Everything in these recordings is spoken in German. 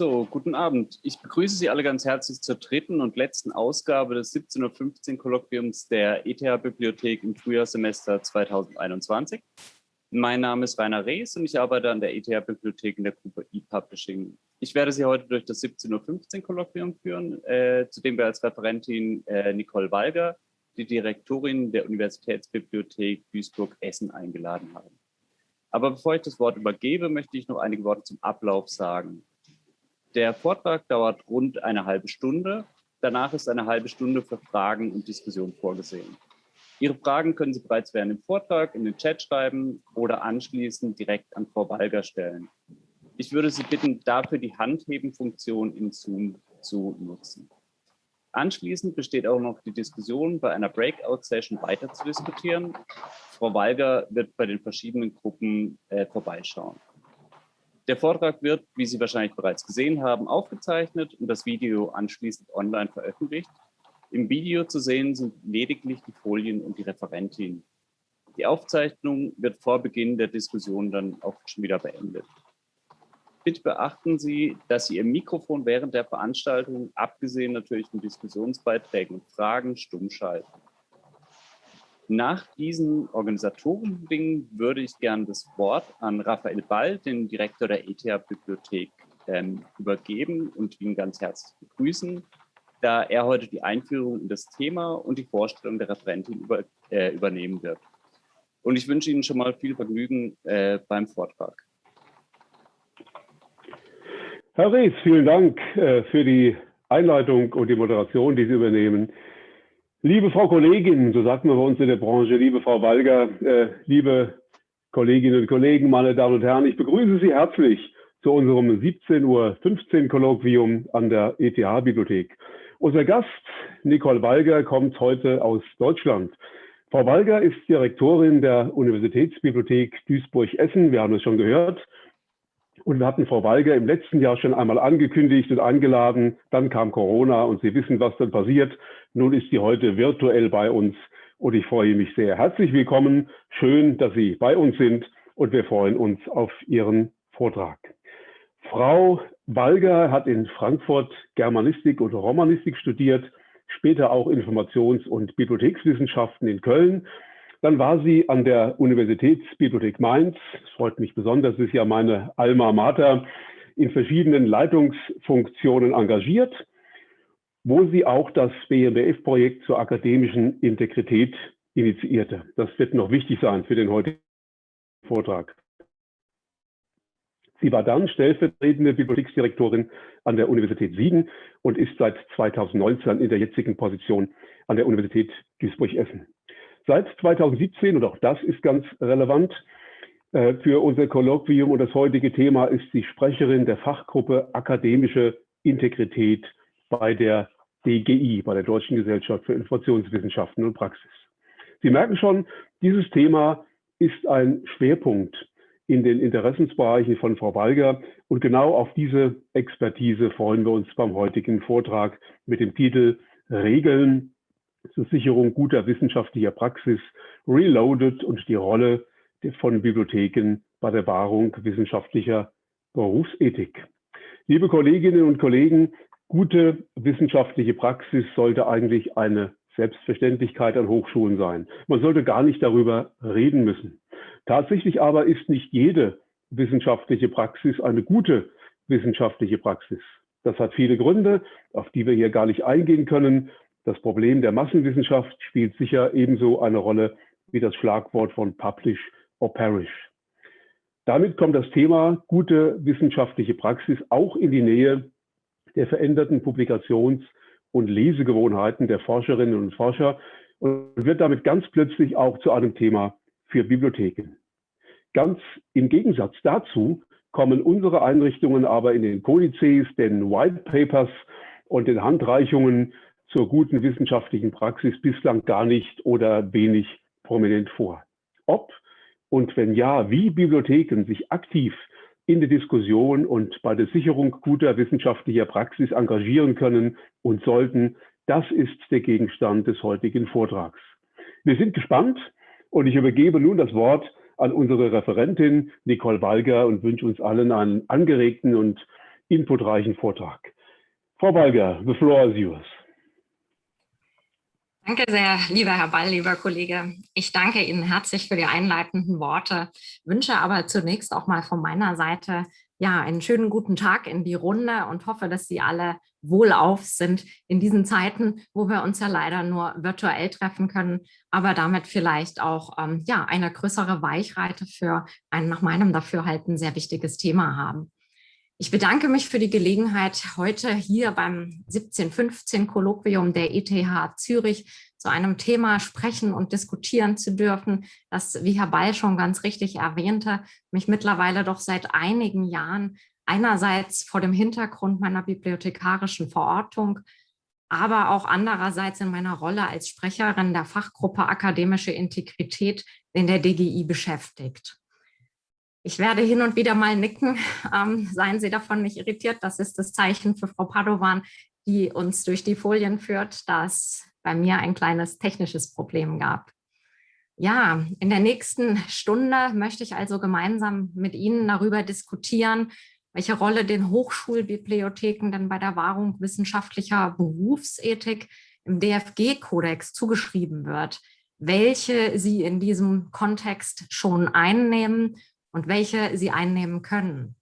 So, guten Abend. Ich begrüße Sie alle ganz herzlich zur dritten und letzten Ausgabe des 17.15 Uhr Kolloquiums der ETH-Bibliothek im Frühjahrssemester 2021. Mein Name ist Rainer Rees und ich arbeite an der ETH-Bibliothek in der Gruppe E-Publishing. Ich werde Sie heute durch das 17.15 Uhr Kolloquium führen, äh, zu dem wir als Referentin äh, Nicole Walger, die Direktorin der Universitätsbibliothek Duisburg-Essen eingeladen haben. Aber bevor ich das Wort übergebe, möchte ich noch einige Worte zum Ablauf sagen. Der Vortrag dauert rund eine halbe Stunde. Danach ist eine halbe Stunde für Fragen und Diskussion vorgesehen. Ihre Fragen können Sie bereits während dem Vortrag in den Chat schreiben oder anschließend direkt an Frau Walger stellen. Ich würde Sie bitten, dafür die Handheben-Funktion in Zoom zu nutzen. Anschließend besteht auch noch die Diskussion, bei einer Breakout-Session weiter zu diskutieren. Frau Walger wird bei den verschiedenen Gruppen äh, vorbeischauen. Der Vortrag wird, wie Sie wahrscheinlich bereits gesehen haben, aufgezeichnet und das Video anschließend online veröffentlicht. Im Video zu sehen sind lediglich die Folien und die Referentin. Die Aufzeichnung wird vor Beginn der Diskussion dann auch schon wieder beendet. Bitte beachten Sie, dass Sie Ihr Mikrofon während der Veranstaltung, abgesehen natürlich von Diskussionsbeiträgen und Fragen, stumm schalten. Nach diesen organisatorischen Dingen würde ich gerne das Wort an Raphael Ball, den Direktor der ETH-Bibliothek, ähm, übergeben und ihn ganz herzlich begrüßen, da er heute die Einführung in das Thema und die Vorstellung der Referentin über, äh, übernehmen wird. Und ich wünsche Ihnen schon mal viel Vergnügen äh, beim Vortrag. Herr Rees, vielen Dank äh, für die Einleitung und die Moderation, die Sie übernehmen. Liebe Frau Kollegin, so sagt man bei uns in der Branche, liebe Frau Walger, äh, liebe Kolleginnen und Kollegen, meine Damen und Herren, ich begrüße Sie herzlich zu unserem 17.15 Uhr Kolloquium an der ETH-Bibliothek. Unser Gast, Nicole Walger, kommt heute aus Deutschland. Frau Walger ist Direktorin der Universitätsbibliothek Duisburg-Essen. Wir haben es schon gehört. Und wir hatten Frau Walger im letzten Jahr schon einmal angekündigt und eingeladen. Dann kam Corona und Sie wissen, was dann passiert. Nun ist sie heute virtuell bei uns und ich freue mich sehr. Herzlich willkommen. Schön, dass Sie bei uns sind und wir freuen uns auf Ihren Vortrag. Frau Walger hat in Frankfurt Germanistik und Romanistik studiert, später auch Informations- und Bibliothekswissenschaften in Köln dann war sie an der Universitätsbibliothek Mainz. Es freut mich besonders, ist ja meine Alma Mater in verschiedenen Leitungsfunktionen engagiert, wo sie auch das BMBF-Projekt zur akademischen Integrität initiierte. Das wird noch wichtig sein für den heutigen Vortrag. Sie war dann stellvertretende Bibliotheksdirektorin an der Universität Siegen und ist seit 2019 in der jetzigen Position an der Universität Duisburg-Essen. Seit 2017, und auch das ist ganz relevant, äh, für unser Kolloquium und das heutige Thema ist sie Sprecherin der Fachgruppe Akademische Integrität bei der DGI, bei der Deutschen Gesellschaft für Informationswissenschaften und Praxis. Sie merken schon, dieses Thema ist ein Schwerpunkt in den Interessensbereichen von Frau Walger. Und genau auf diese Expertise freuen wir uns beim heutigen Vortrag mit dem Titel Regeln zur Sicherung guter wissenschaftlicher Praxis reloaded und die Rolle von Bibliotheken bei der Wahrung wissenschaftlicher Berufsethik. Liebe Kolleginnen und Kollegen, gute wissenschaftliche Praxis sollte eigentlich eine Selbstverständlichkeit an Hochschulen sein. Man sollte gar nicht darüber reden müssen. Tatsächlich aber ist nicht jede wissenschaftliche Praxis eine gute wissenschaftliche Praxis. Das hat viele Gründe, auf die wir hier gar nicht eingehen können. Das Problem der Massenwissenschaft spielt sicher ebenso eine Rolle wie das Schlagwort von Publish or Perish. Damit kommt das Thema gute wissenschaftliche Praxis auch in die Nähe der veränderten Publikations- und Lesegewohnheiten der Forscherinnen und Forscher und wird damit ganz plötzlich auch zu einem Thema für Bibliotheken. Ganz im Gegensatz dazu kommen unsere Einrichtungen aber in den Kodizes, den White Papers und den Handreichungen zur guten wissenschaftlichen Praxis bislang gar nicht oder wenig prominent vor. Ob und wenn ja, wie Bibliotheken sich aktiv in der Diskussion und bei der Sicherung guter wissenschaftlicher Praxis engagieren können und sollten, das ist der Gegenstand des heutigen Vortrags. Wir sind gespannt und ich übergebe nun das Wort an unsere Referentin Nicole Walger und wünsche uns allen einen angeregten und inputreichen Vortrag. Frau Balger, the floor is yours. Danke sehr, lieber Herr Ball, lieber Kollege. Ich danke Ihnen herzlich für die einleitenden Worte, wünsche aber zunächst auch mal von meiner Seite ja, einen schönen guten Tag in die Runde und hoffe, dass Sie alle wohlauf sind in diesen Zeiten, wo wir uns ja leider nur virtuell treffen können, aber damit vielleicht auch ähm, ja, eine größere Weichreite für ein nach meinem Dafürhalten sehr wichtiges Thema haben. Ich bedanke mich für die Gelegenheit, heute hier beim 1715-Kolloquium der ETH Zürich zu einem Thema sprechen und diskutieren zu dürfen, das, wie Herr Ball schon ganz richtig erwähnte, mich mittlerweile doch seit einigen Jahren einerseits vor dem Hintergrund meiner bibliothekarischen Verortung, aber auch andererseits in meiner Rolle als Sprecherin der Fachgruppe Akademische Integrität in der DGI beschäftigt. Ich werde hin und wieder mal nicken, ähm, seien Sie davon nicht irritiert. Das ist das Zeichen für Frau Padovan, die uns durch die Folien führt, da es bei mir ein kleines technisches Problem gab. Ja, in der nächsten Stunde möchte ich also gemeinsam mit Ihnen darüber diskutieren, welche Rolle den Hochschulbibliotheken denn bei der Wahrung wissenschaftlicher Berufsethik im DFG-Kodex zugeschrieben wird, welche sie in diesem Kontext schon einnehmen und welche sie einnehmen können.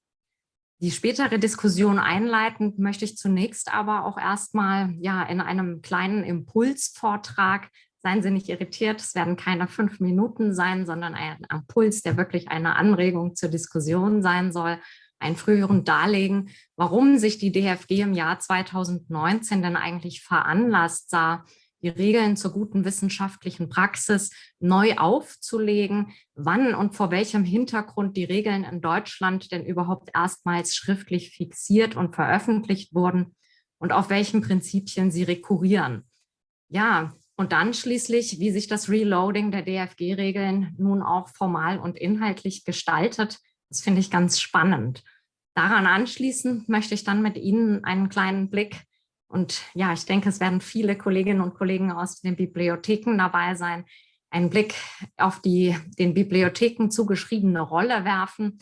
Die spätere Diskussion einleitend möchte ich zunächst aber auch erstmal ja, in einem kleinen Impulsvortrag, seien Sie nicht irritiert, es werden keine fünf Minuten sein, sondern ein Impuls, der wirklich eine Anregung zur Diskussion sein soll, ein früheren darlegen, warum sich die DFG im Jahr 2019 denn eigentlich veranlasst sah, die Regeln zur guten wissenschaftlichen Praxis neu aufzulegen, wann und vor welchem Hintergrund die Regeln in Deutschland denn überhaupt erstmals schriftlich fixiert und veröffentlicht wurden und auf welchen Prinzipien sie rekurrieren. Ja, und dann schließlich, wie sich das Reloading der DFG-Regeln nun auch formal und inhaltlich gestaltet, das finde ich ganz spannend. Daran anschließend möchte ich dann mit Ihnen einen kleinen Blick und ja, ich denke, es werden viele Kolleginnen und Kollegen aus den Bibliotheken dabei sein, einen Blick auf die den Bibliotheken zugeschriebene Rolle werfen,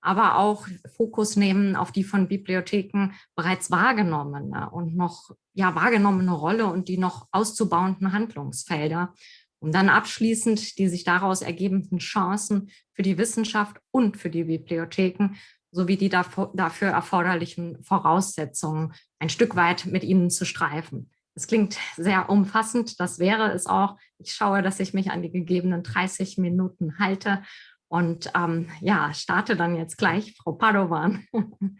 aber auch Fokus nehmen auf die von Bibliotheken bereits wahrgenommene und noch ja wahrgenommene Rolle und die noch auszubauenden Handlungsfelder, um dann abschließend die sich daraus ergebenden Chancen für die Wissenschaft und für die Bibliotheken sowie die dafür erforderlichen Voraussetzungen ein Stück weit mit Ihnen zu streifen. Es klingt sehr umfassend, das wäre es auch. Ich schaue, dass ich mich an die gegebenen 30 Minuten halte und ähm, ja, starte dann jetzt gleich, Frau Padovan.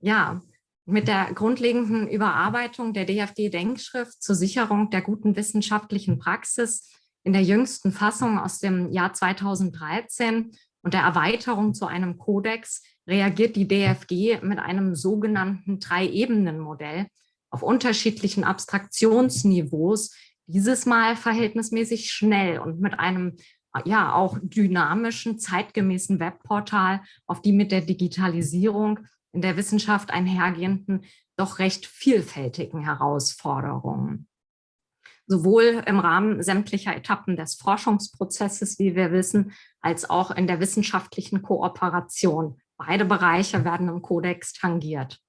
ja, mit der grundlegenden Überarbeitung der DFG-Denkschrift zur Sicherung der guten wissenschaftlichen Praxis in der jüngsten Fassung aus dem Jahr 2013 und der Erweiterung zu einem Kodex reagiert die DFG mit einem sogenannten Drei-Ebenen-Modell auf unterschiedlichen Abstraktionsniveaus, dieses Mal verhältnismäßig schnell und mit einem ja auch dynamischen, zeitgemäßen Webportal, auf die mit der Digitalisierung in der Wissenschaft einhergehenden, doch recht vielfältigen Herausforderungen sowohl im Rahmen sämtlicher Etappen des Forschungsprozesses, wie wir wissen, als auch in der wissenschaftlichen Kooperation. Beide Bereiche werden im Kodex tangiert.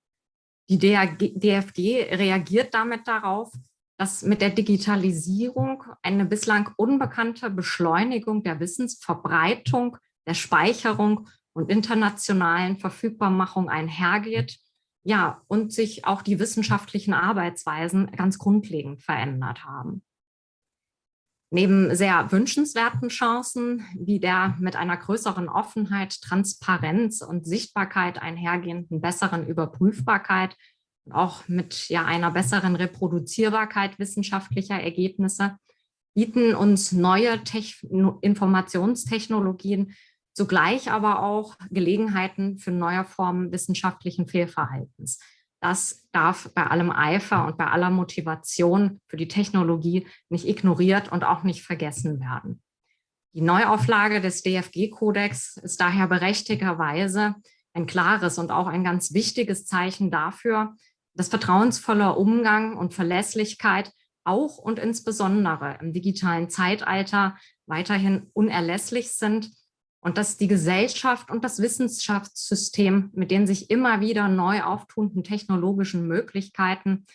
Die DFG reagiert damit darauf, dass mit der Digitalisierung eine bislang unbekannte Beschleunigung der Wissensverbreitung, der Speicherung und internationalen Verfügbarmachung einhergeht ja, und sich auch die wissenschaftlichen Arbeitsweisen ganz grundlegend verändert haben. Neben sehr wünschenswerten Chancen, wie der mit einer größeren Offenheit, Transparenz und Sichtbarkeit einhergehenden besseren Überprüfbarkeit auch mit ja, einer besseren Reproduzierbarkeit wissenschaftlicher Ergebnisse, bieten uns neue Techn Informationstechnologien zugleich aber auch Gelegenheiten für neue Formen wissenschaftlichen Fehlverhaltens. Das darf bei allem Eifer und bei aller Motivation für die Technologie nicht ignoriert und auch nicht vergessen werden. Die Neuauflage des DFG-Kodex ist daher berechtigterweise ein klares und auch ein ganz wichtiges Zeichen dafür, dass vertrauensvoller Umgang und Verlässlichkeit auch und insbesondere im digitalen Zeitalter weiterhin unerlässlich sind und dass die Gesellschaft und das Wissenschaftssystem mit den sich immer wieder neu auftunenden technologischen Möglichkeiten,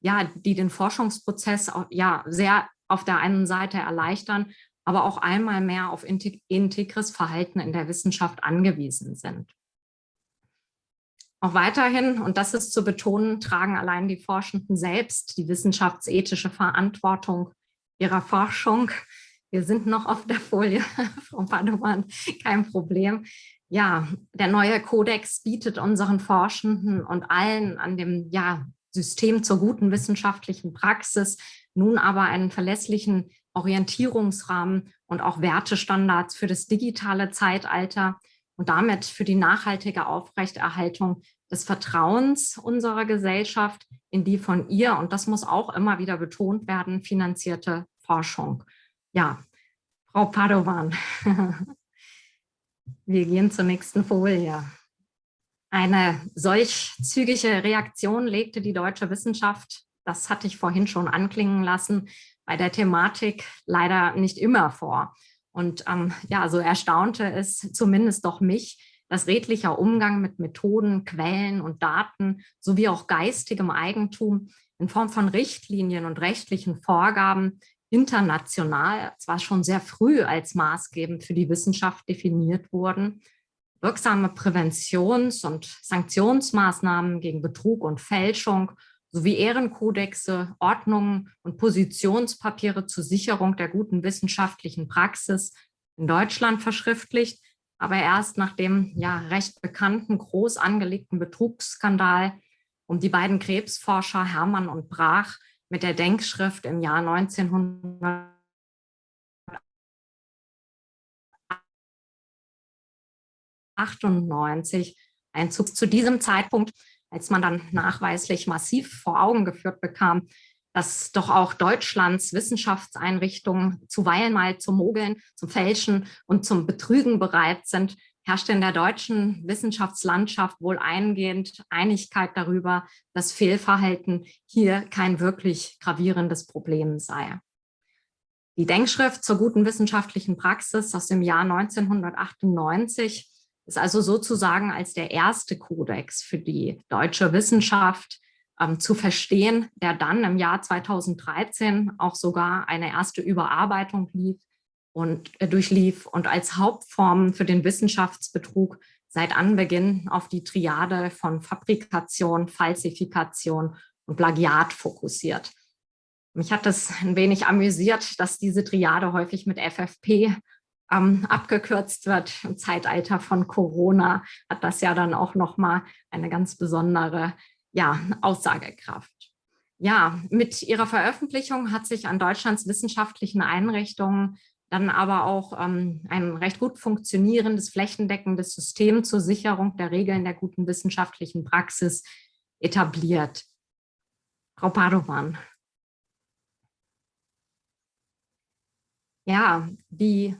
ja, die den Forschungsprozess ja sehr auf der einen Seite erleichtern, aber auch einmal mehr auf integres Verhalten in der Wissenschaft angewiesen sind. Auch weiterhin, und das ist zu betonen, tragen allein die Forschenden selbst die wissenschaftsethische Verantwortung ihrer Forschung. Wir sind noch auf der Folie, Frau Padovan, kein Problem. Ja, der neue Kodex bietet unseren Forschenden und allen an dem ja, System zur guten wissenschaftlichen Praxis nun aber einen verlässlichen Orientierungsrahmen und auch Wertestandards für das digitale Zeitalter und damit für die nachhaltige Aufrechterhaltung des Vertrauens unserer Gesellschaft in die von ihr, und das muss auch immer wieder betont werden, finanzierte Forschung. Ja, Frau Padovan, wir gehen zur nächsten Folie. Eine solch zügige Reaktion legte die deutsche Wissenschaft, das hatte ich vorhin schon anklingen lassen, bei der Thematik leider nicht immer vor. Und ähm, ja, so erstaunte es zumindest doch mich, dass redlicher Umgang mit Methoden, Quellen und Daten sowie auch geistigem Eigentum in Form von Richtlinien und rechtlichen Vorgaben international zwar schon sehr früh als maßgebend für die Wissenschaft definiert wurden, wirksame Präventions- und Sanktionsmaßnahmen gegen Betrug und Fälschung sowie Ehrenkodexe, Ordnungen und Positionspapiere zur Sicherung der guten wissenschaftlichen Praxis in Deutschland verschriftlicht, aber erst nach dem ja recht bekannten, groß angelegten Betrugsskandal um die beiden Krebsforscher Hermann und Brach mit der Denkschrift im Jahr 1998 Einzug zu diesem Zeitpunkt als man dann nachweislich massiv vor Augen geführt bekam, dass doch auch Deutschlands Wissenschaftseinrichtungen zuweilen mal zum Mogeln, zum Fälschen und zum Betrügen bereit sind, herrschte in der deutschen Wissenschaftslandschaft wohl eingehend Einigkeit darüber, dass Fehlverhalten hier kein wirklich gravierendes Problem sei. Die Denkschrift zur guten wissenschaftlichen Praxis aus dem Jahr 1998 ist also sozusagen als der erste Kodex für die deutsche Wissenschaft ähm, zu verstehen, der dann im Jahr 2013 auch sogar eine erste Überarbeitung lief und äh, durchlief und als Hauptform für den Wissenschaftsbetrug seit Anbeginn auf die Triade von Fabrikation, Falsifikation und Plagiat fokussiert. Mich hat es ein wenig amüsiert, dass diese Triade häufig mit FFP ähm, abgekürzt wird. Im Zeitalter von Corona hat das ja dann auch nochmal eine ganz besondere ja, Aussagekraft. Ja, mit ihrer Veröffentlichung hat sich an Deutschlands wissenschaftlichen Einrichtungen dann aber auch ähm, ein recht gut funktionierendes, flächendeckendes System zur Sicherung der Regeln der guten wissenschaftlichen Praxis etabliert. Frau Padovan. Ja, die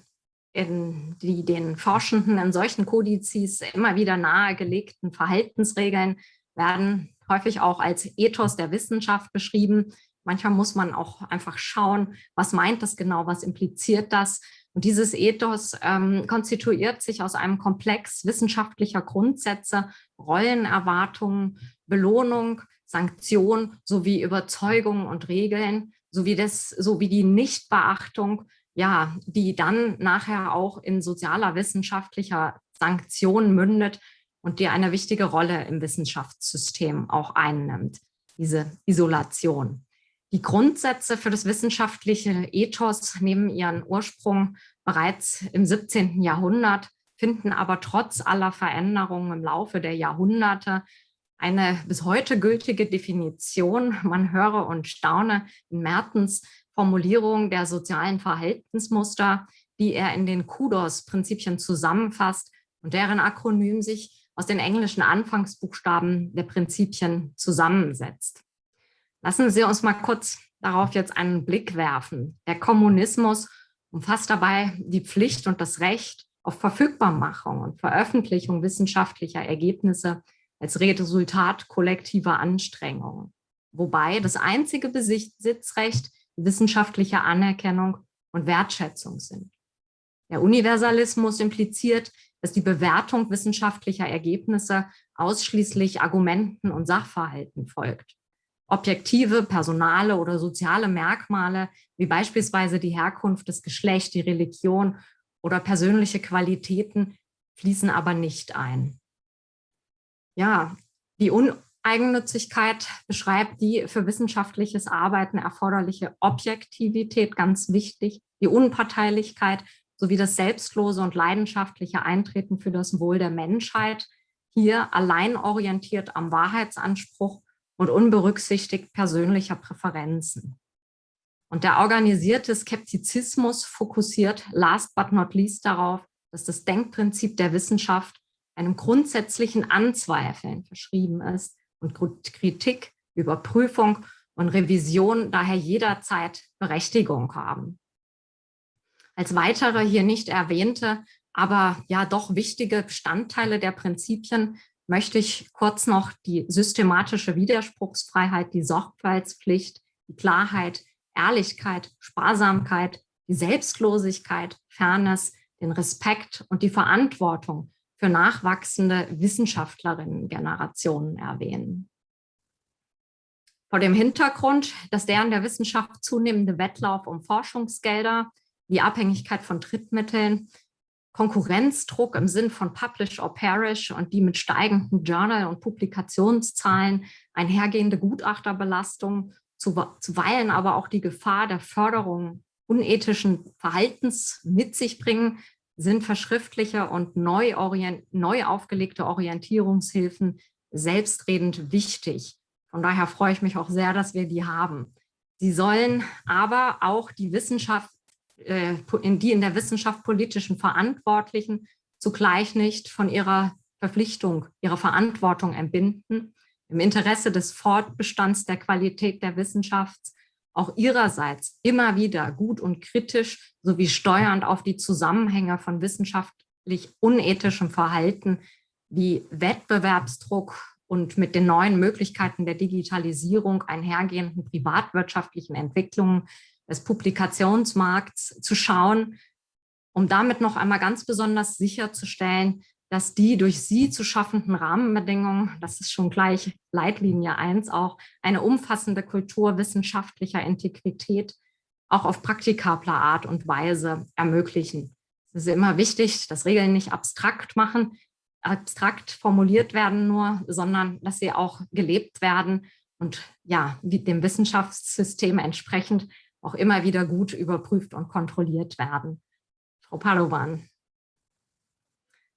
in die den Forschenden in solchen Kodizes immer wieder nahegelegten Verhaltensregeln werden häufig auch als Ethos der Wissenschaft beschrieben. Manchmal muss man auch einfach schauen, was meint das genau, was impliziert das. Und dieses Ethos ähm, konstituiert sich aus einem Komplex wissenschaftlicher Grundsätze, Rollenerwartungen, Belohnung, Sanktion sowie Überzeugung und Regeln, sowie, das, sowie die Nichtbeachtung ja, die dann nachher auch in sozialer wissenschaftlicher Sanktion mündet und die eine wichtige Rolle im Wissenschaftssystem auch einnimmt, diese Isolation. Die Grundsätze für das wissenschaftliche Ethos nehmen ihren Ursprung bereits im 17. Jahrhundert, finden aber trotz aller Veränderungen im Laufe der Jahrhunderte eine bis heute gültige Definition, man höre und staune, in Mertens Formulierung der sozialen Verhaltensmuster, die er in den Kudos-Prinzipien zusammenfasst und deren Akronym sich aus den englischen Anfangsbuchstaben der Prinzipien zusammensetzt. Lassen Sie uns mal kurz darauf jetzt einen Blick werfen. Der Kommunismus umfasst dabei die Pflicht und das Recht auf Verfügbarmachung und Veröffentlichung wissenschaftlicher Ergebnisse als Resultat kollektiver Anstrengungen. Wobei das einzige Besitzrecht wissenschaftliche Anerkennung und Wertschätzung sind. Der Universalismus impliziert, dass die Bewertung wissenschaftlicher Ergebnisse ausschließlich Argumenten und Sachverhalten folgt. Objektive, personale oder soziale Merkmale, wie beispielsweise die Herkunft, das Geschlecht, die Religion oder persönliche Qualitäten, fließen aber nicht ein. Ja, die Uneigennützigkeit beschreibt die für wissenschaftliches Arbeiten erforderliche Objektivität, ganz wichtig, die Unparteilichkeit sowie das selbstlose und leidenschaftliche Eintreten für das Wohl der Menschheit, hier allein orientiert am Wahrheitsanspruch und unberücksichtigt persönlicher Präferenzen. Und der organisierte Skeptizismus fokussiert last but not least darauf, dass das Denkprinzip der Wissenschaft einem grundsätzlichen Anzweifeln verschrieben ist und Kritik, Überprüfung und Revision daher jederzeit Berechtigung haben. Als weitere hier nicht erwähnte, aber ja doch wichtige Bestandteile der Prinzipien möchte ich kurz noch die systematische Widerspruchsfreiheit, die Sorgfaltspflicht, die Klarheit, Ehrlichkeit, Sparsamkeit, die Selbstlosigkeit, Fairness, den Respekt und die Verantwortung für nachwachsende Wissenschaftlerinnen-Generationen erwähnen. Vor dem Hintergrund, dass der in der Wissenschaft zunehmende Wettlauf um Forschungsgelder die Abhängigkeit von Drittmitteln, Konkurrenzdruck im Sinn von Publish or Perish und die mit steigenden Journal- und Publikationszahlen einhergehende Gutachterbelastung, zuweilen aber auch die Gefahr der Förderung unethischen Verhaltens mit sich bringen, sind verschriftliche und neu, neu aufgelegte Orientierungshilfen selbstredend wichtig. Von daher freue ich mich auch sehr, dass wir die haben. Sie sollen aber auch die Wissenschaft äh, die in der Wissenschaft politischen Verantwortlichen zugleich nicht von ihrer Verpflichtung, ihrer Verantwortung entbinden, im Interesse des Fortbestands der Qualität der Wissenschaft auch ihrerseits immer wieder gut und kritisch sowie steuernd auf die Zusammenhänge von wissenschaftlich unethischem Verhalten wie Wettbewerbsdruck und mit den neuen Möglichkeiten der Digitalisierung einhergehenden privatwirtschaftlichen Entwicklungen des Publikationsmarkts zu schauen, um damit noch einmal ganz besonders sicherzustellen, dass die durch sie zu schaffenden Rahmenbedingungen, das ist schon gleich Leitlinie 1 auch, eine umfassende Kultur wissenschaftlicher Integrität auch auf praktikabler Art und Weise ermöglichen. Es ist immer wichtig, dass Regeln nicht abstrakt machen, abstrakt formuliert werden nur, sondern dass sie auch gelebt werden und ja, dem Wissenschaftssystem entsprechend auch immer wieder gut überprüft und kontrolliert werden. Frau Padovan,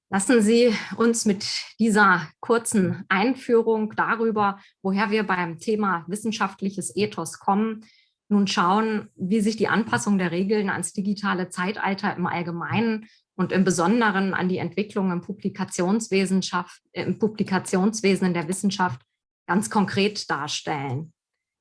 lassen Sie uns mit dieser kurzen Einführung darüber, woher wir beim Thema wissenschaftliches Ethos kommen, nun schauen, wie sich die Anpassung der Regeln ans digitale Zeitalter im Allgemeinen und im Besonderen an die Entwicklung im Publikationswissenschaft, im Publikationswesen in der Wissenschaft ganz konkret darstellen.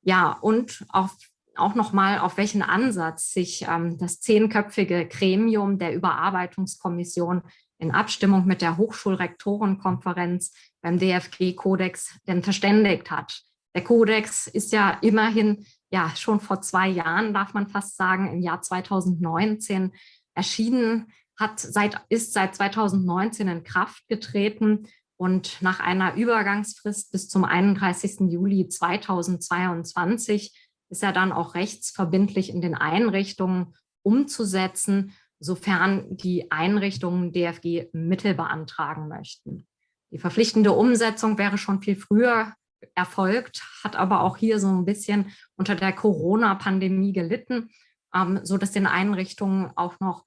Ja, und auf auch nochmal, auf welchen Ansatz sich ähm, das zehnköpfige Gremium der Überarbeitungskommission in Abstimmung mit der Hochschulrektorenkonferenz beim DFG-Kodex denn verständigt hat. Der Kodex ist ja immerhin ja schon vor zwei Jahren, darf man fast sagen, im Jahr 2019 erschienen, hat seit, ist seit 2019 in Kraft getreten und nach einer Übergangsfrist bis zum 31. Juli 2022 ist er dann auch rechtsverbindlich in den Einrichtungen umzusetzen, sofern die Einrichtungen DFG Mittel beantragen möchten. Die verpflichtende Umsetzung wäre schon viel früher erfolgt, hat aber auch hier so ein bisschen unter der Corona-Pandemie gelitten, ähm, so den Einrichtungen auch noch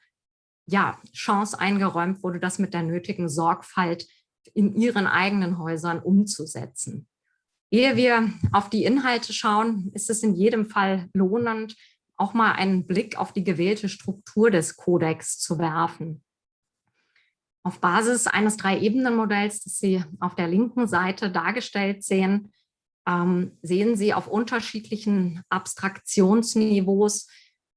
ja, Chance eingeräumt wurde, das mit der nötigen Sorgfalt in ihren eigenen Häusern umzusetzen. Ehe wir auf die Inhalte schauen, ist es in jedem Fall lohnend, auch mal einen Blick auf die gewählte Struktur des Kodex zu werfen. Auf Basis eines Drei-Ebenen-Modells, das Sie auf der linken Seite dargestellt sehen, ähm, sehen Sie auf unterschiedlichen Abstraktionsniveaus,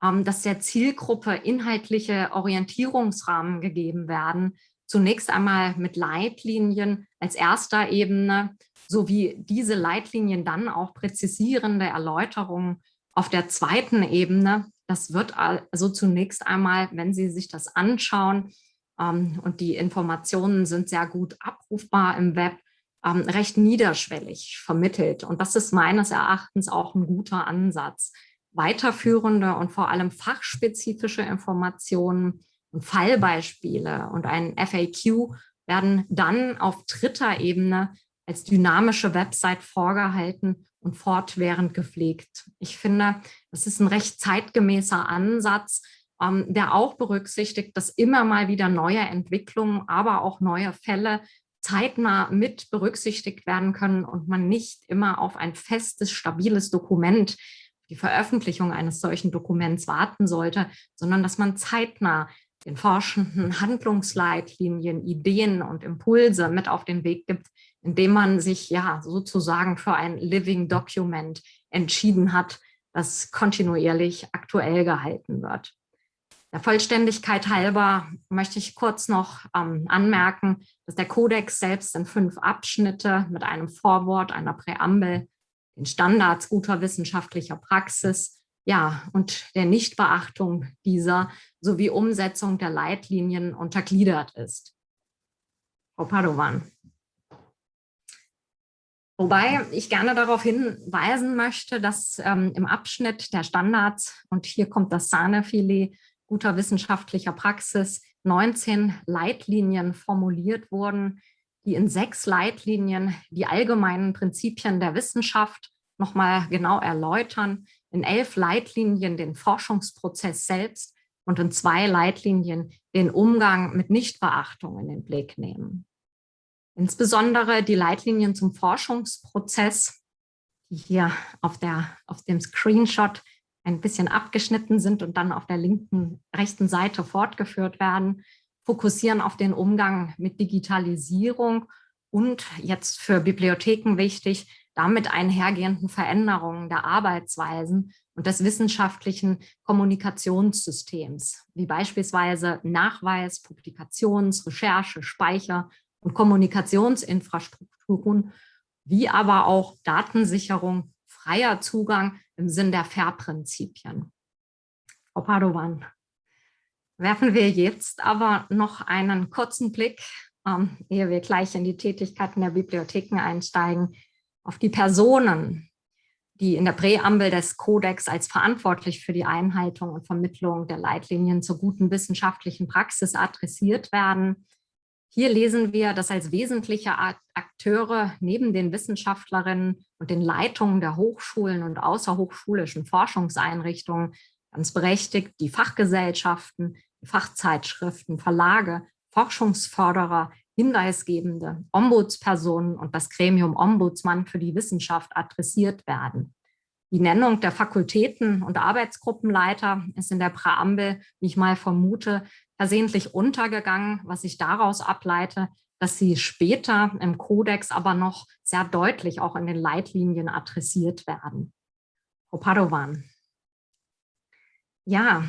ähm, dass der Zielgruppe inhaltliche Orientierungsrahmen gegeben werden. Zunächst einmal mit Leitlinien als erster Ebene sowie diese Leitlinien dann auch präzisierende Erläuterungen auf der zweiten Ebene das wird also zunächst einmal, wenn Sie sich das anschauen, ähm, und die Informationen sind sehr gut abrufbar im Web, ähm, recht niederschwellig vermittelt. Und das ist meines Erachtens auch ein guter Ansatz. Weiterführende und vor allem fachspezifische Informationen und Fallbeispiele und ein FAQ werden dann auf dritter Ebene als dynamische Website vorgehalten und fortwährend gepflegt. Ich finde, das ist ein recht zeitgemäßer Ansatz, ähm, der auch berücksichtigt, dass immer mal wieder neue Entwicklungen, aber auch neue Fälle zeitnah mit berücksichtigt werden können und man nicht immer auf ein festes, stabiles Dokument, die Veröffentlichung eines solchen Dokuments warten sollte, sondern dass man zeitnah den Forschenden Handlungsleitlinien, Ideen und Impulse mit auf den Weg gibt, indem man sich ja sozusagen für ein Living Document entschieden hat, das kontinuierlich aktuell gehalten wird. Der Vollständigkeit halber möchte ich kurz noch ähm, anmerken, dass der Kodex selbst in fünf Abschnitte mit einem Vorwort, einer Präambel, den Standards guter wissenschaftlicher Praxis, ja, und der Nichtbeachtung dieser sowie Umsetzung der Leitlinien untergliedert ist. Frau Padovan. Wobei ich gerne darauf hinweisen möchte, dass ähm, im Abschnitt der Standards, und hier kommt das Sahnefilet, guter wissenschaftlicher Praxis 19 Leitlinien formuliert wurden, die in sechs Leitlinien die allgemeinen Prinzipien der Wissenschaft nochmal genau erläutern, in elf Leitlinien den Forschungsprozess selbst und in zwei Leitlinien den Umgang mit Nichtbeachtung in den Blick nehmen. Insbesondere die Leitlinien zum Forschungsprozess, die hier auf, der, auf dem Screenshot ein bisschen abgeschnitten sind und dann auf der linken, rechten Seite fortgeführt werden, fokussieren auf den Umgang mit Digitalisierung und jetzt für Bibliotheken wichtig, damit einhergehenden Veränderungen der Arbeitsweisen und des wissenschaftlichen Kommunikationssystems, wie beispielsweise Nachweis, Publikations-, Recherche, Speicher und Kommunikationsinfrastrukturen, wie aber auch Datensicherung, freier Zugang im Sinn der FAIR-Prinzipien. Frau Padovan, werfen wir jetzt aber noch einen kurzen Blick, ähm, ehe wir gleich in die Tätigkeiten der Bibliotheken einsteigen, auf die Personen, die in der Präambel des Kodex als verantwortlich für die Einhaltung und Vermittlung der Leitlinien zur guten wissenschaftlichen Praxis adressiert werden. Hier lesen wir, dass als wesentliche Akteure neben den Wissenschaftlerinnen und den Leitungen der Hochschulen und außerhochschulischen Forschungseinrichtungen ganz berechtigt die Fachgesellschaften, die Fachzeitschriften, Verlage, Forschungsförderer, Hinweisgebende, Ombudspersonen und das Gremium Ombudsmann für die Wissenschaft adressiert werden. Die Nennung der Fakultäten und Arbeitsgruppenleiter ist in der Präambel, wie ich mal vermute, versehentlich untergegangen, was ich daraus ableite, dass sie später im Kodex aber noch sehr deutlich auch in den Leitlinien adressiert werden. Frau Padovan. Ja,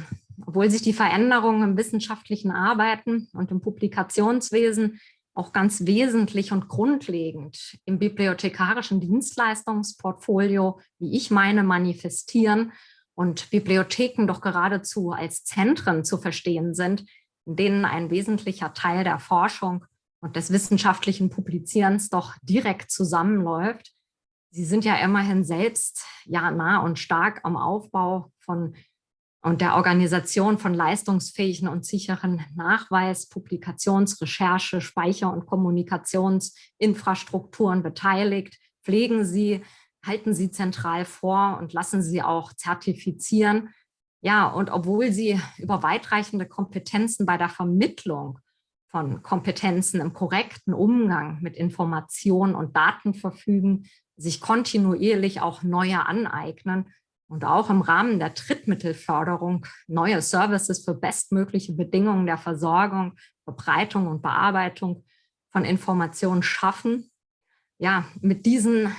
obwohl sich die Veränderungen im wissenschaftlichen Arbeiten und im Publikationswesen auch ganz wesentlich und grundlegend im bibliothekarischen Dienstleistungsportfolio, wie ich meine, manifestieren und Bibliotheken doch geradezu als Zentren zu verstehen sind, in denen ein wesentlicher Teil der Forschung und des wissenschaftlichen Publizierens doch direkt zusammenläuft. Sie sind ja immerhin selbst ja nah und stark am Aufbau von und der Organisation von leistungsfähigen und sicheren Nachweis, Publikations-, Recherche-, Speicher- und Kommunikationsinfrastrukturen beteiligt, pflegen sie, halten sie zentral vor und lassen sie auch zertifizieren. Ja, und obwohl sie über weitreichende Kompetenzen bei der Vermittlung von Kompetenzen im korrekten Umgang mit Informationen und Daten verfügen, sich kontinuierlich auch neue aneignen, und auch im Rahmen der Drittmittelförderung neue Services für bestmögliche Bedingungen der Versorgung, Verbreitung und Bearbeitung von Informationen schaffen. Ja, mit diesen,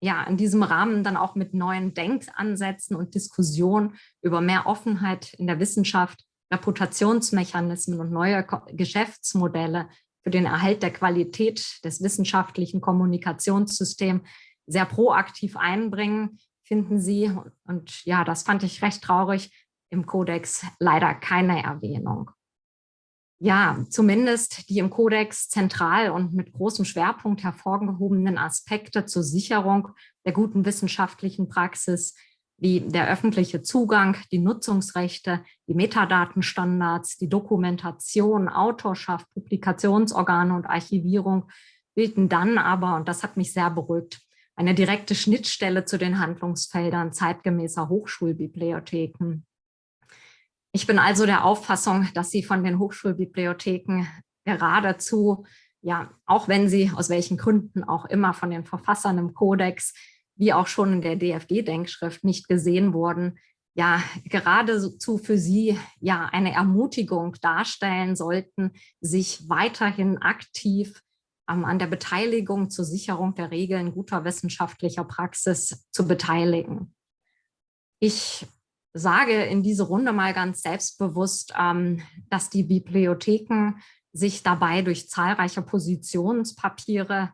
ja, in diesem Rahmen dann auch mit neuen Denkansätzen und Diskussionen über mehr Offenheit in der Wissenschaft, Reputationsmechanismen und neue Geschäftsmodelle für den Erhalt der Qualität des wissenschaftlichen Kommunikationssystems sehr proaktiv einbringen, finden sie, und ja, das fand ich recht traurig, im Kodex leider keine Erwähnung. Ja, zumindest die im Kodex zentral und mit großem Schwerpunkt hervorgehobenen Aspekte zur Sicherung der guten wissenschaftlichen Praxis, wie der öffentliche Zugang, die Nutzungsrechte, die Metadatenstandards, die Dokumentation, Autorschaft, Publikationsorgane und Archivierung bilden dann aber, und das hat mich sehr beruhigt, eine direkte Schnittstelle zu den Handlungsfeldern zeitgemäßer Hochschulbibliotheken. Ich bin also der Auffassung, dass Sie von den Hochschulbibliotheken geradezu, ja, auch wenn sie aus welchen Gründen auch immer von den Verfassern im Kodex, wie auch schon in der DFG-Denkschrift nicht gesehen wurden, ja, geradezu für Sie ja eine Ermutigung darstellen sollten, sich weiterhin aktiv an der Beteiligung zur Sicherung der Regeln guter wissenschaftlicher Praxis zu beteiligen. Ich sage in diese Runde mal ganz selbstbewusst, ähm, dass die Bibliotheken sich dabei durch zahlreiche Positionspapiere,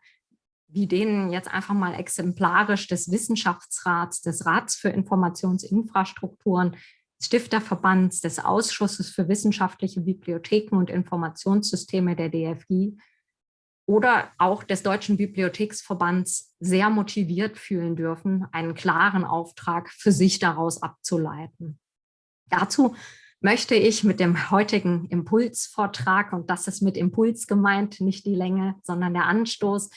wie denen jetzt einfach mal exemplarisch des Wissenschaftsrats, des Rats für Informationsinfrastrukturen, Stifterverbands, des Ausschusses für wissenschaftliche Bibliotheken und Informationssysteme der DFG oder auch des Deutschen Bibliotheksverbands sehr motiviert fühlen dürfen, einen klaren Auftrag für sich daraus abzuleiten. Dazu möchte ich mit dem heutigen Impulsvortrag, und das ist mit Impuls gemeint, nicht die Länge, sondern der Anstoß,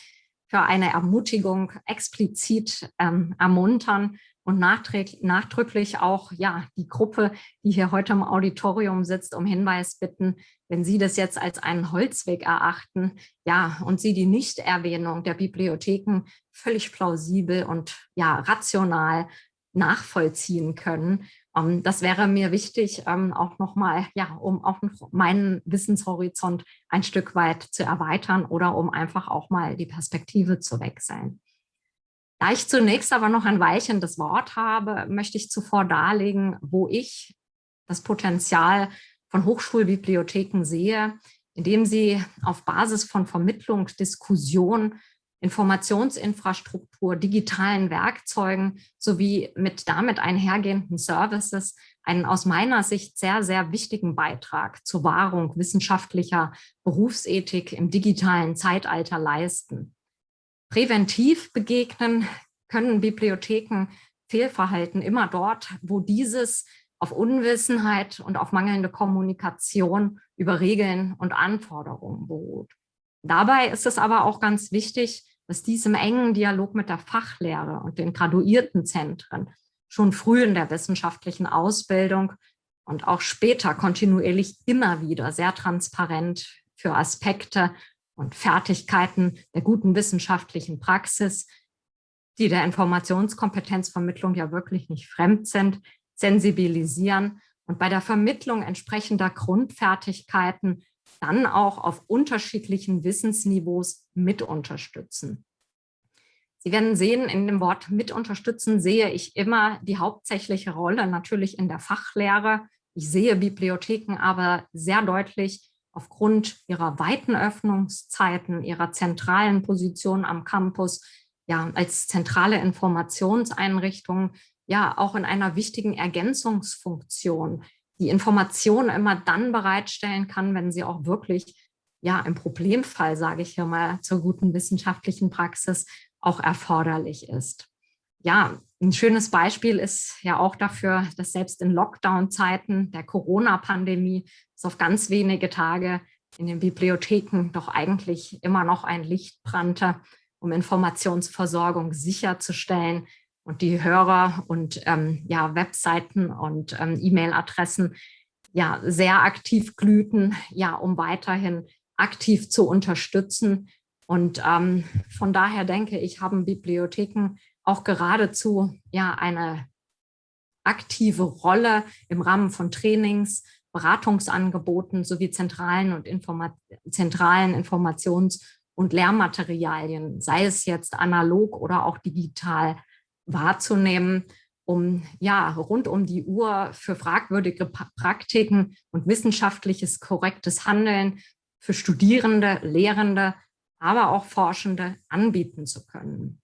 für eine Ermutigung explizit ähm, ermuntern und nachdrücklich auch ja, die Gruppe, die hier heute im Auditorium sitzt, um Hinweis bitten, wenn Sie das jetzt als einen Holzweg erachten, ja, und Sie die Nichterwähnung der Bibliotheken völlig plausibel und ja, rational nachvollziehen können. Um, ähm, das wäre mir wichtig, um, ähm, auch nochmal, ja, um auch meinen Wissenshorizont ein Stück weit zu erweitern oder um einfach auch mal die Perspektive zu wechseln. Da ich zunächst aber noch ein Weilchen das Wort habe, möchte ich zuvor darlegen, wo ich das Potenzial von Hochschulbibliotheken sehe, indem sie auf Basis von Vermittlung, Diskussion, Informationsinfrastruktur, digitalen Werkzeugen sowie mit damit einhergehenden Services einen aus meiner Sicht sehr, sehr wichtigen Beitrag zur Wahrung wissenschaftlicher Berufsethik im digitalen Zeitalter leisten. Präventiv begegnen können Bibliotheken Fehlverhalten immer dort, wo dieses auf Unwissenheit und auf mangelnde Kommunikation über Regeln und Anforderungen beruht. Dabei ist es aber auch ganz wichtig, dass dies im engen Dialog mit der Fachlehre und den Graduiertenzentren schon früh in der wissenschaftlichen Ausbildung und auch später kontinuierlich immer wieder sehr transparent für Aspekte und Fertigkeiten der guten wissenschaftlichen Praxis, die der Informationskompetenzvermittlung ja wirklich nicht fremd sind, sensibilisieren und bei der Vermittlung entsprechender Grundfertigkeiten dann auch auf unterschiedlichen Wissensniveaus mit unterstützen. Sie werden sehen, in dem Wort mit unterstützen sehe ich immer die hauptsächliche Rolle natürlich in der Fachlehre. Ich sehe Bibliotheken aber sehr deutlich aufgrund ihrer weiten Öffnungszeiten, ihrer zentralen Position am Campus, ja, als zentrale Informationseinrichtung, ja, auch in einer wichtigen Ergänzungsfunktion, die Informationen immer dann bereitstellen kann, wenn sie auch wirklich, ja, im Problemfall, sage ich hier mal, zur guten wissenschaftlichen Praxis auch erforderlich ist. Ja, ein schönes Beispiel ist ja auch dafür, dass selbst in Lockdown-Zeiten der Corona-Pandemie es auf ganz wenige Tage in den Bibliotheken doch eigentlich immer noch ein Licht brannte, um Informationsversorgung sicherzustellen und die Hörer und ähm, ja, Webseiten und ähm, E-Mail-Adressen ja sehr aktiv glühten, ja, um weiterhin aktiv zu unterstützen. Und ähm, von daher denke ich, haben Bibliotheken auch geradezu ja eine aktive Rolle im Rahmen von Trainings, Beratungsangeboten sowie zentralen und Informa zentralen Informations- und Lehrmaterialien, sei es jetzt analog oder auch digital, wahrzunehmen, um ja rund um die Uhr für fragwürdige Praktiken und wissenschaftliches korrektes Handeln für Studierende, Lehrende, aber auch Forschende anbieten zu können.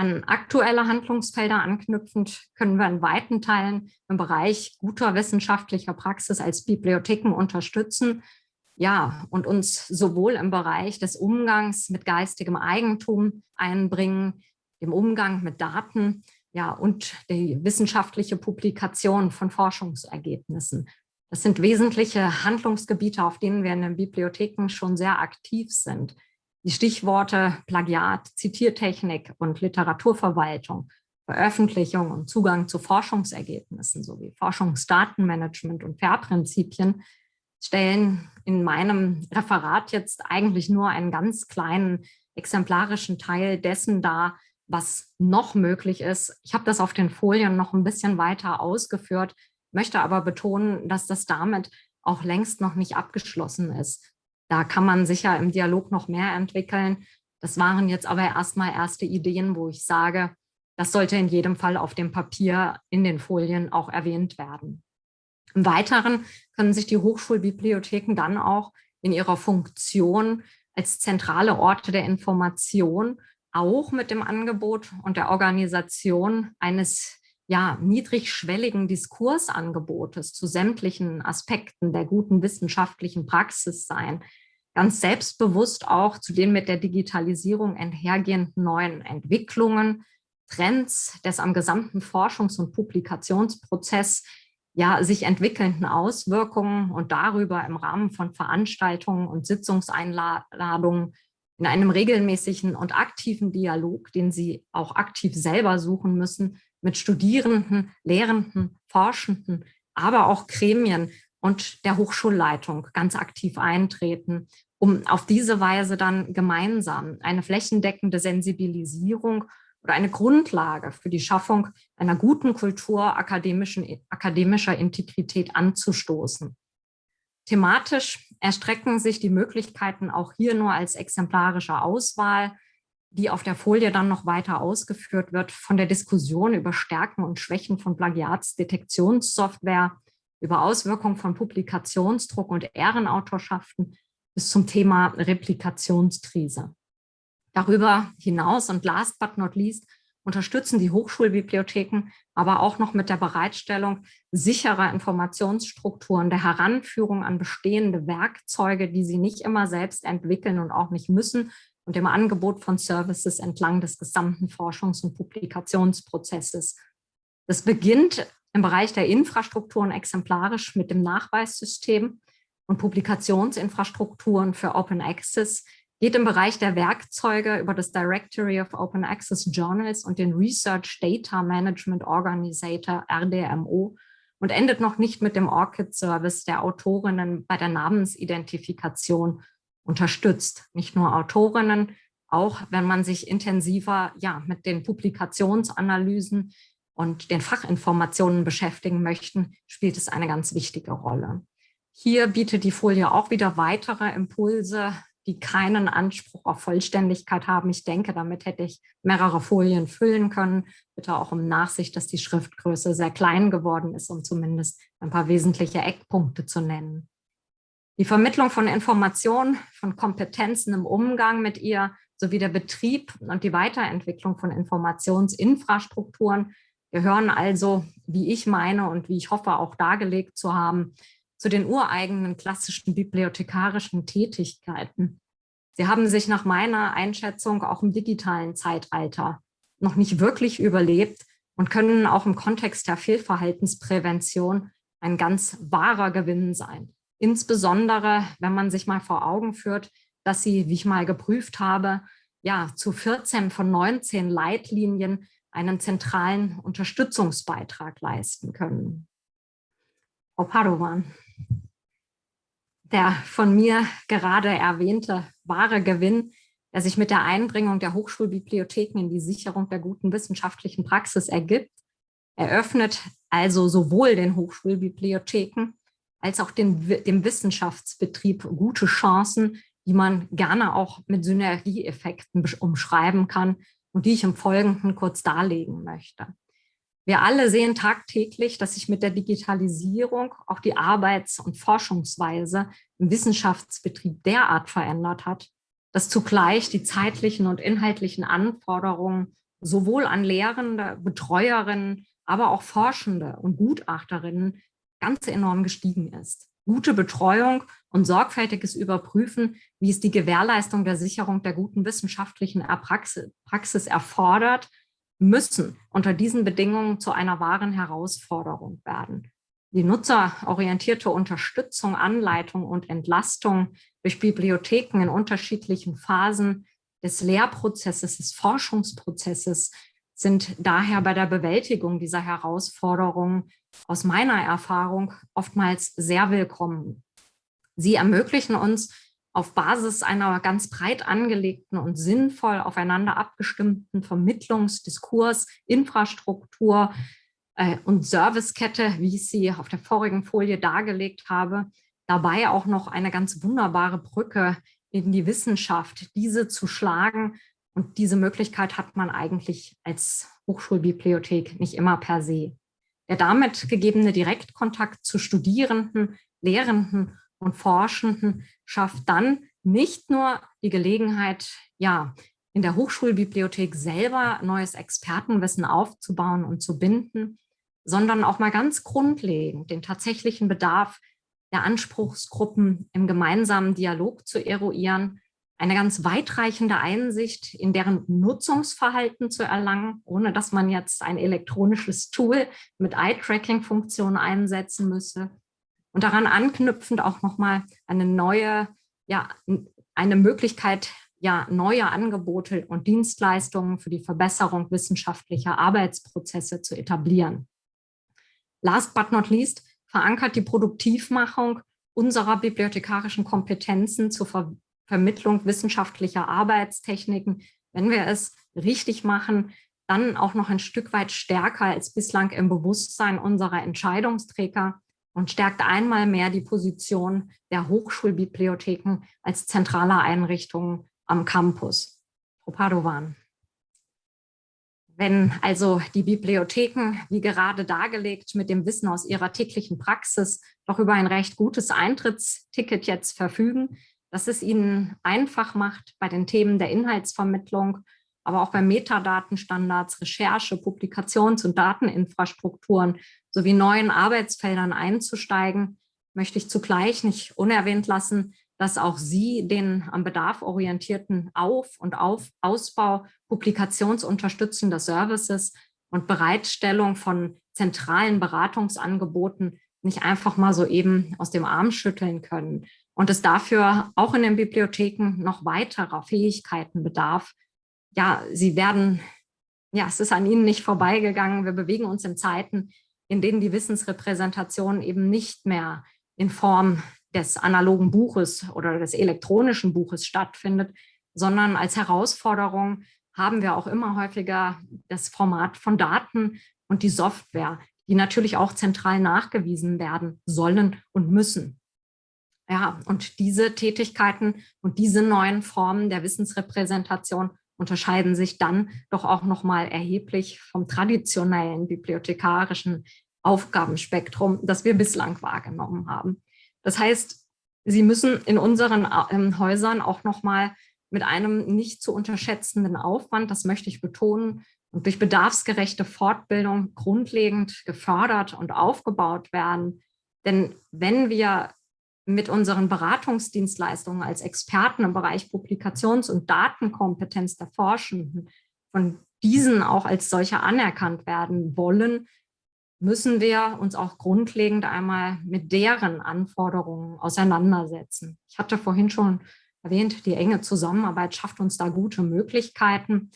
An aktuelle Handlungsfelder anknüpfend können wir in weiten Teilen im Bereich guter wissenschaftlicher Praxis als Bibliotheken unterstützen, ja, und uns sowohl im Bereich des Umgangs mit geistigem Eigentum einbringen, dem Umgang mit Daten, ja, und die wissenschaftliche Publikation von Forschungsergebnissen. Das sind wesentliche Handlungsgebiete, auf denen wir in den Bibliotheken schon sehr aktiv sind. Die Stichworte Plagiat, Zitiertechnik und Literaturverwaltung, Veröffentlichung und Zugang zu Forschungsergebnissen sowie Forschungsdatenmanagement und FAIR-Prinzipien stellen in meinem Referat jetzt eigentlich nur einen ganz kleinen exemplarischen Teil dessen dar, was noch möglich ist. Ich habe das auf den Folien noch ein bisschen weiter ausgeführt, möchte aber betonen, dass das damit auch längst noch nicht abgeschlossen ist. Da kann man sicher im Dialog noch mehr entwickeln. Das waren jetzt aber erstmal erste Ideen, wo ich sage, das sollte in jedem Fall auf dem Papier in den Folien auch erwähnt werden. Im Weiteren können sich die Hochschulbibliotheken dann auch in ihrer Funktion als zentrale Orte der Information auch mit dem Angebot und der Organisation eines ja, niedrigschwelligen Diskursangebotes zu sämtlichen Aspekten der guten wissenschaftlichen Praxis sein, ganz selbstbewusst auch zu den mit der Digitalisierung einhergehenden neuen Entwicklungen, Trends des am gesamten Forschungs- und Publikationsprozess ja, sich entwickelnden Auswirkungen und darüber im Rahmen von Veranstaltungen und Sitzungseinladungen in einem regelmäßigen und aktiven Dialog, den Sie auch aktiv selber suchen müssen, mit Studierenden, Lehrenden, Forschenden, aber auch Gremien und der Hochschulleitung ganz aktiv eintreten, um auf diese Weise dann gemeinsam eine flächendeckende Sensibilisierung oder eine Grundlage für die Schaffung einer guten Kultur akademischen, akademischer Integrität anzustoßen. Thematisch erstrecken sich die Möglichkeiten auch hier nur als exemplarische Auswahl, die auf der Folie dann noch weiter ausgeführt wird, von der Diskussion über Stärken und Schwächen von Plagiatsdetektionssoftware, über Auswirkungen von Publikationsdruck und Ehrenautorschaften bis zum Thema Replikationskrise. Darüber hinaus und last but not least unterstützen die Hochschulbibliotheken aber auch noch mit der Bereitstellung sicherer Informationsstrukturen, der Heranführung an bestehende Werkzeuge, die sie nicht immer selbst entwickeln und auch nicht müssen und dem Angebot von Services entlang des gesamten Forschungs- und Publikationsprozesses. Das beginnt im Bereich der Infrastrukturen exemplarisch mit dem Nachweissystem und Publikationsinfrastrukturen für Open Access, geht im Bereich der Werkzeuge über das Directory of Open Access Journals und den Research Data Management Organizator RDMO und endet noch nicht mit dem ORCID-Service der Autorinnen bei der Namensidentifikation unterstützt. Nicht nur Autorinnen, auch wenn man sich intensiver ja, mit den Publikationsanalysen und den Fachinformationen beschäftigen möchten, spielt es eine ganz wichtige Rolle. Hier bietet die Folie auch wieder weitere Impulse die keinen Anspruch auf Vollständigkeit haben. Ich denke, damit hätte ich mehrere Folien füllen können. Bitte auch um Nachsicht, dass die Schriftgröße sehr klein geworden ist, um zumindest ein paar wesentliche Eckpunkte zu nennen. Die Vermittlung von Informationen, von Kompetenzen im Umgang mit ihr sowie der Betrieb und die Weiterentwicklung von Informationsinfrastrukturen gehören also, wie ich meine und wie ich hoffe auch dargelegt zu haben, zu den ureigenen klassischen bibliothekarischen Tätigkeiten. Sie haben sich nach meiner Einschätzung auch im digitalen Zeitalter noch nicht wirklich überlebt und können auch im Kontext der Fehlverhaltensprävention ein ganz wahrer Gewinn sein. Insbesondere, wenn man sich mal vor Augen führt, dass sie, wie ich mal geprüft habe, ja, zu 14 von 19 Leitlinien einen zentralen Unterstützungsbeitrag leisten können. Frau Padovan der von mir gerade erwähnte wahre Gewinn, der sich mit der Einbringung der Hochschulbibliotheken in die Sicherung der guten wissenschaftlichen Praxis ergibt, eröffnet also sowohl den Hochschulbibliotheken als auch den, dem Wissenschaftsbetrieb gute Chancen, die man gerne auch mit Synergieeffekten umschreiben kann und die ich im Folgenden kurz darlegen möchte. Wir alle sehen tagtäglich, dass sich mit der Digitalisierung auch die Arbeits- und Forschungsweise im Wissenschaftsbetrieb derart verändert hat, dass zugleich die zeitlichen und inhaltlichen Anforderungen sowohl an Lehrende, Betreuerinnen, aber auch Forschende und Gutachterinnen ganz enorm gestiegen ist. Gute Betreuung und sorgfältiges Überprüfen, wie es die Gewährleistung der Sicherung der guten wissenschaftlichen Praxis erfordert, müssen unter diesen Bedingungen zu einer wahren Herausforderung werden. Die nutzerorientierte Unterstützung, Anleitung und Entlastung durch Bibliotheken in unterschiedlichen Phasen des Lehrprozesses, des Forschungsprozesses sind daher bei der Bewältigung dieser Herausforderungen aus meiner Erfahrung oftmals sehr willkommen. Sie ermöglichen uns auf Basis einer ganz breit angelegten und sinnvoll aufeinander abgestimmten Vermittlungs-, Diskurs-, Infrastruktur äh, und Servicekette, wie ich sie auf der vorigen Folie dargelegt habe, dabei auch noch eine ganz wunderbare Brücke in die Wissenschaft, diese zu schlagen. Und diese Möglichkeit hat man eigentlich als Hochschulbibliothek nicht immer per se. Der damit gegebene Direktkontakt zu Studierenden, Lehrenden und Forschenden schafft dann nicht nur die Gelegenheit, ja, in der Hochschulbibliothek selber neues Expertenwissen aufzubauen und zu binden, sondern auch mal ganz grundlegend den tatsächlichen Bedarf der Anspruchsgruppen im gemeinsamen Dialog zu eruieren, eine ganz weitreichende Einsicht in deren Nutzungsverhalten zu erlangen, ohne dass man jetzt ein elektronisches Tool mit Eye-Tracking-Funktion einsetzen müsse. Und daran anknüpfend auch nochmal eine neue, ja, eine Möglichkeit, ja, neue Angebote und Dienstleistungen für die Verbesserung wissenschaftlicher Arbeitsprozesse zu etablieren. Last but not least verankert die Produktivmachung unserer bibliothekarischen Kompetenzen zur Ver Vermittlung wissenschaftlicher Arbeitstechniken, wenn wir es richtig machen, dann auch noch ein Stück weit stärker als bislang im Bewusstsein unserer Entscheidungsträger und stärkt einmal mehr die Position der Hochschulbibliotheken als zentraler Einrichtungen am Campus. Frau Padovan. Wenn also die Bibliotheken, wie gerade dargelegt, mit dem Wissen aus ihrer täglichen Praxis doch über ein recht gutes Eintrittsticket jetzt verfügen, dass es ihnen einfach macht, bei den Themen der Inhaltsvermittlung, aber auch bei Metadatenstandards, Recherche, Publikations- und Dateninfrastrukturen sowie neuen Arbeitsfeldern einzusteigen, möchte ich zugleich nicht unerwähnt lassen, dass auch Sie den am Bedarf orientierten Auf- und Auf Ausbau publikationsunterstützender Services und Bereitstellung von zentralen Beratungsangeboten nicht einfach mal so eben aus dem Arm schütteln können und es dafür auch in den Bibliotheken noch weiterer Fähigkeiten bedarf. Ja, sie werden, ja, es ist an ihnen nicht vorbeigegangen. Wir bewegen uns in Zeiten, in denen die Wissensrepräsentation eben nicht mehr in Form des analogen Buches oder des elektronischen Buches stattfindet, sondern als Herausforderung haben wir auch immer häufiger das Format von Daten und die Software, die natürlich auch zentral nachgewiesen werden sollen und müssen. Ja, und diese Tätigkeiten und diese neuen Formen der Wissensrepräsentation unterscheiden sich dann doch auch nochmal erheblich vom traditionellen bibliothekarischen Aufgabenspektrum, das wir bislang wahrgenommen haben. Das heißt, Sie müssen in unseren äh, Häusern auch nochmal mit einem nicht zu unterschätzenden Aufwand, das möchte ich betonen, und durch bedarfsgerechte Fortbildung grundlegend gefördert und aufgebaut werden. Denn wenn wir mit unseren Beratungsdienstleistungen als Experten im Bereich Publikations- und Datenkompetenz der Forschenden von diesen auch als solche anerkannt werden wollen, müssen wir uns auch grundlegend einmal mit deren Anforderungen auseinandersetzen. Ich hatte vorhin schon erwähnt, die enge Zusammenarbeit schafft uns da gute Möglichkeiten.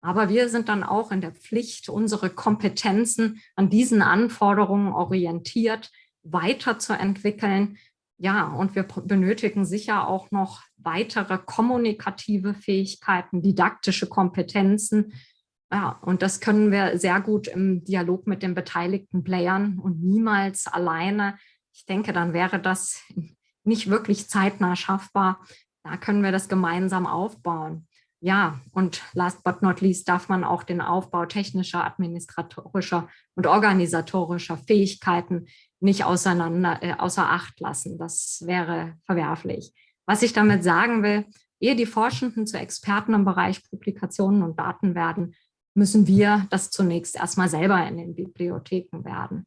Aber wir sind dann auch in der Pflicht, unsere Kompetenzen an diesen Anforderungen orientiert weiterzuentwickeln. Ja, und wir benötigen sicher auch noch weitere kommunikative Fähigkeiten, didaktische Kompetenzen, ja, und das können wir sehr gut im Dialog mit den beteiligten Playern und niemals alleine. Ich denke, dann wäre das nicht wirklich zeitnah schaffbar. Da können wir das gemeinsam aufbauen. Ja, und last but not least darf man auch den Aufbau technischer, administratorischer und organisatorischer Fähigkeiten nicht auseinander, äh, außer Acht lassen. Das wäre verwerflich. Was ich damit sagen will, ehe die Forschenden zu Experten im Bereich Publikationen und Daten werden, müssen wir das zunächst erstmal selber in den Bibliotheken werden.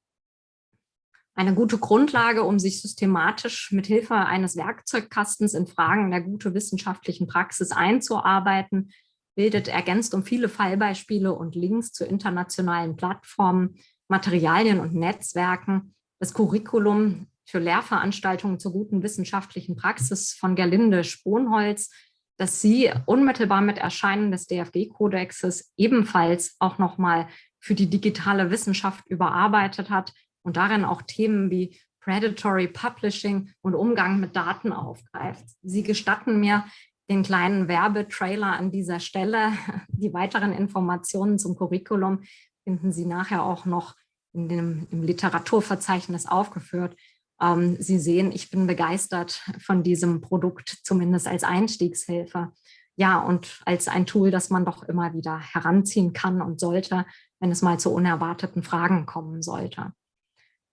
Eine gute Grundlage, um sich systematisch mit Hilfe eines Werkzeugkastens in Fragen der gute wissenschaftlichen Praxis einzuarbeiten, bildet ergänzt um viele Fallbeispiele und Links zu internationalen Plattformen, Materialien und Netzwerken das Curriculum für Lehrveranstaltungen zur guten wissenschaftlichen Praxis von Gerlinde Sponholz, dass sie unmittelbar mit Erscheinen des DFG-Kodexes ebenfalls auch nochmal für die digitale Wissenschaft überarbeitet hat und darin auch Themen wie Predatory Publishing und Umgang mit Daten aufgreift. Sie gestatten mir den kleinen Werbetrailer an dieser Stelle. Die weiteren Informationen zum Curriculum finden Sie nachher auch noch in dem, im Literaturverzeichnis aufgeführt. Ähm, Sie sehen, ich bin begeistert von diesem Produkt, zumindest als Einstiegshilfe. Ja, und als ein Tool, das man doch immer wieder heranziehen kann und sollte, wenn es mal zu unerwarteten Fragen kommen sollte.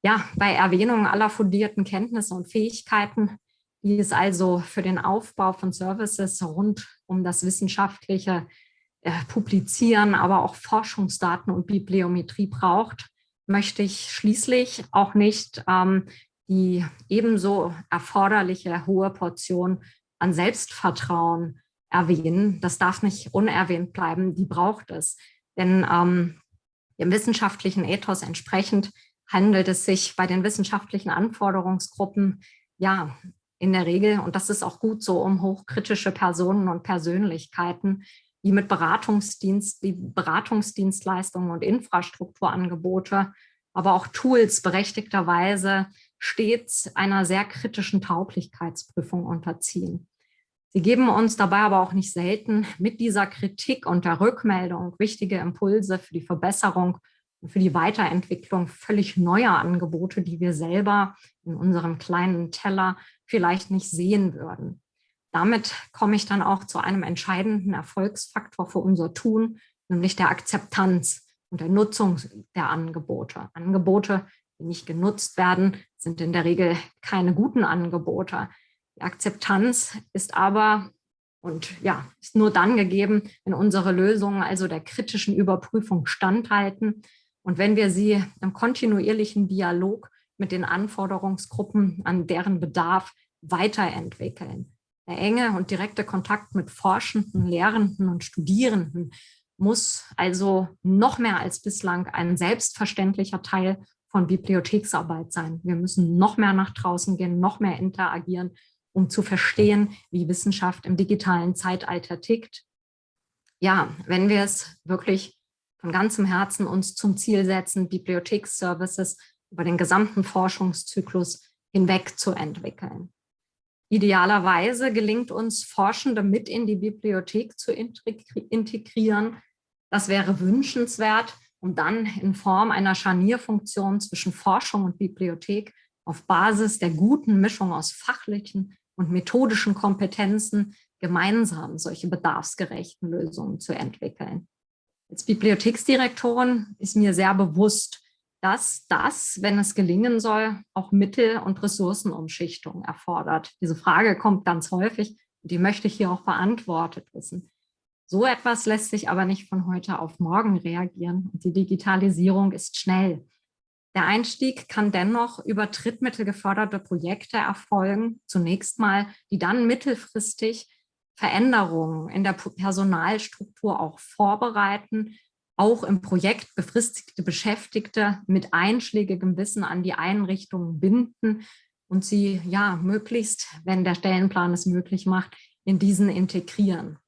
Ja, bei Erwähnung aller fundierten Kenntnisse und Fähigkeiten, die es also für den Aufbau von Services rund um das wissenschaftliche äh, Publizieren, aber auch Forschungsdaten und Bibliometrie braucht, möchte ich schließlich auch nicht ähm, die ebenso erforderliche hohe Portion an Selbstvertrauen erwähnen. Das darf nicht unerwähnt bleiben, die braucht es. Denn ähm, dem wissenschaftlichen Ethos entsprechend handelt es sich bei den wissenschaftlichen Anforderungsgruppen ja in der Regel, und das ist auch gut so, um hochkritische Personen und Persönlichkeiten, die mit Beratungsdienst, die Beratungsdienstleistungen und Infrastrukturangebote, aber auch Tools berechtigterweise stets einer sehr kritischen Tauglichkeitsprüfung unterziehen. Sie geben uns dabei aber auch nicht selten mit dieser Kritik und der Rückmeldung wichtige Impulse für die Verbesserung und für die Weiterentwicklung völlig neuer Angebote, die wir selber in unserem kleinen Teller vielleicht nicht sehen würden. Damit komme ich dann auch zu einem entscheidenden Erfolgsfaktor für unser Tun, nämlich der Akzeptanz und der Nutzung der Angebote. Angebote, die nicht genutzt werden, sind in der Regel keine guten Angebote. Die Akzeptanz ist aber und ja, ist nur dann gegeben, wenn unsere Lösungen also der kritischen Überprüfung standhalten und wenn wir sie im kontinuierlichen Dialog mit den Anforderungsgruppen an deren Bedarf weiterentwickeln. Der enge und direkte Kontakt mit Forschenden, Lehrenden und Studierenden muss also noch mehr als bislang ein selbstverständlicher Teil von Bibliotheksarbeit sein. Wir müssen noch mehr nach draußen gehen, noch mehr interagieren, um zu verstehen, wie Wissenschaft im digitalen Zeitalter tickt. Ja, wenn wir es wirklich von ganzem Herzen uns zum Ziel setzen, Bibliotheksservices über den gesamten Forschungszyklus hinweg zu entwickeln. Idealerweise gelingt uns, Forschende mit in die Bibliothek zu integrieren. Das wäre wünschenswert, um dann in Form einer Scharnierfunktion zwischen Forschung und Bibliothek auf Basis der guten Mischung aus fachlichen und methodischen Kompetenzen gemeinsam solche bedarfsgerechten Lösungen zu entwickeln. Als Bibliotheksdirektorin ist mir sehr bewusst, dass das, wenn es gelingen soll, auch Mittel- und Ressourcenumschichtung erfordert. Diese Frage kommt ganz häufig die möchte ich hier auch beantwortet wissen. So etwas lässt sich aber nicht von heute auf morgen reagieren die Digitalisierung ist schnell. Der Einstieg kann dennoch über Drittmittel geförderte Projekte erfolgen, zunächst mal, die dann mittelfristig Veränderungen in der Personalstruktur auch vorbereiten auch im Projekt befristigte Beschäftigte mit einschlägigem Wissen an die Einrichtungen binden und sie ja möglichst, wenn der Stellenplan es möglich macht, in diesen integrieren.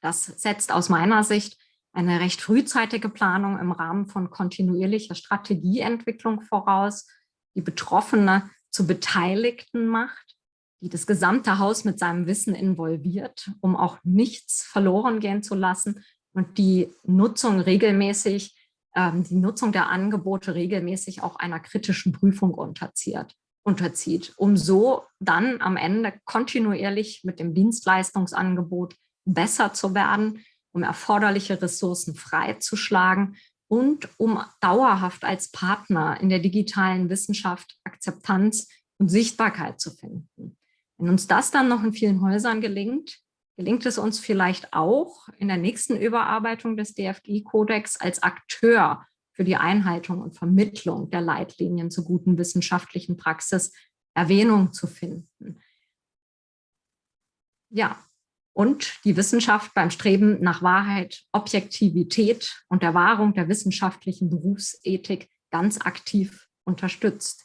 Das setzt aus meiner Sicht eine recht frühzeitige Planung im Rahmen von kontinuierlicher Strategieentwicklung voraus, die Betroffene zu Beteiligten macht, die das gesamte Haus mit seinem Wissen involviert, um auch nichts verloren gehen zu lassen und die Nutzung regelmäßig, ähm, die Nutzung der Angebote regelmäßig auch einer kritischen Prüfung unterzieht, unterzieht, um so dann am Ende kontinuierlich mit dem Dienstleistungsangebot besser zu werden, um erforderliche Ressourcen freizuschlagen und um dauerhaft als Partner in der digitalen Wissenschaft Akzeptanz und Sichtbarkeit zu finden. Wenn uns das dann noch in vielen Häusern gelingt, gelingt es uns vielleicht auch in der nächsten Überarbeitung des DFG-Kodex als Akteur für die Einhaltung und Vermittlung der Leitlinien zur guten wissenschaftlichen Praxis Erwähnung zu finden. Ja, und die Wissenschaft beim Streben nach Wahrheit, Objektivität und der Wahrung der wissenschaftlichen Berufsethik ganz aktiv unterstützt.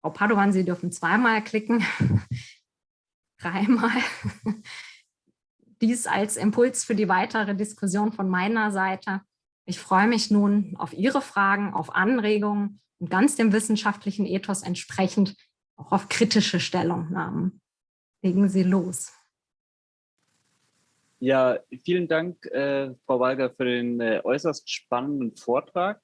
Frau Padovan, Sie dürfen zweimal klicken, dreimal. Dies als Impuls für die weitere Diskussion von meiner Seite. Ich freue mich nun auf Ihre Fragen, auf Anregungen und ganz dem wissenschaftlichen Ethos entsprechend auch auf kritische Stellungnahmen. Legen Sie los. Ja, vielen Dank, äh, Frau Walger, für den äh, äußerst spannenden Vortrag.